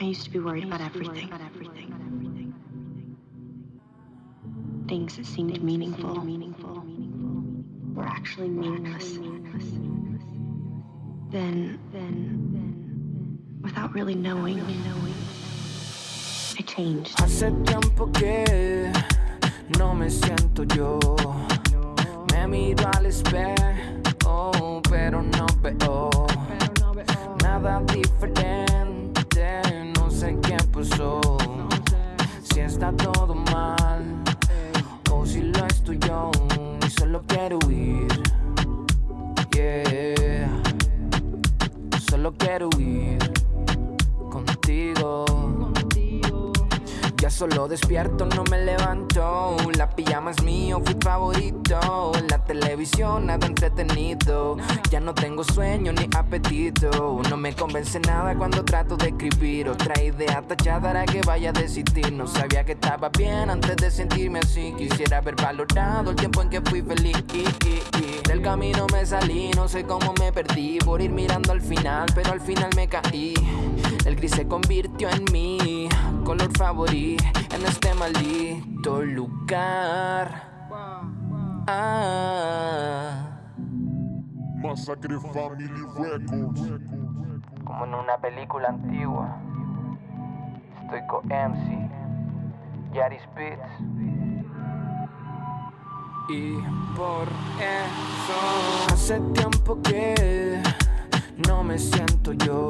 I used to be worried about everything. Things that seemed meaningful were actually meaningless. Then, then, then, without really knowing, I changed. Hace tiempo que no me siento yo. Me miro al espejo, pero no veo nada diferente. Pasó. Si está todo mal o si lo estoy yo y solo quiero huir. Yeah, solo quiero huir contigo. Ya solo despierto, no me levanto. La pijama es mío, fui favorito. La televisión, nada entretenido. Ya no tengo sueño ni apetito. No me convence nada cuando trato de escribir. Otra idea tachada hará que vaya a desistir. No sabía que estaba bien antes de sentirme así. Quisiera haber valorado el tiempo en que fui feliz. Del camino me salí, no sé cómo me perdí. Por ir mirando al final, pero al final me caí. El gris se convirtió en mi color favorito en este maldito lugar. Ah, Masacre Family Records. como en una película antigua. Estoy con MC, Yari Spitz. Y por eso hace tiempo que no me siento yo.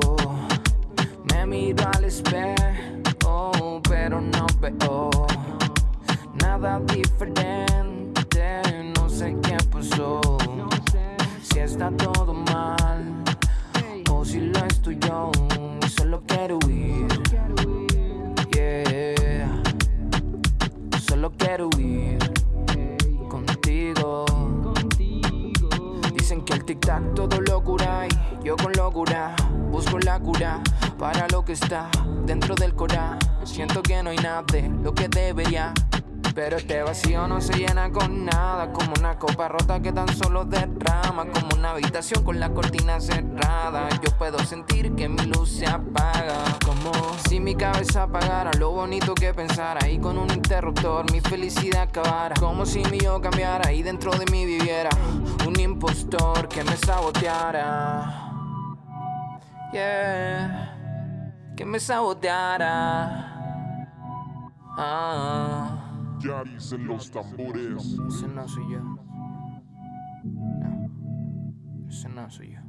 Me miro al espejo, nada diferente. No sé qué pasó. Si está todo mal o si lo estoy yo. Solo quiero huir. Yeah. Solo quiero huir contigo. Dicen que el tic-tac todo lo cura yo con locura busco la cura para lo que está dentro del cora. Siento que no hay nada de lo que debería. Pero este vacío no se llena con nada Como una copa rota que tan solo derrama Como una habitación con la cortina cerrada Yo puedo sentir que mi luz se apaga Como si mi cabeza apagara Lo bonito que pensara Y con un interruptor mi felicidad acabara Como si mi yo cambiara Y dentro de mí viviera Un impostor que me saboteara Yeah Que me saboteara Ah Yaris en los tambores. ese no soy yo. No. Ese no soy yo.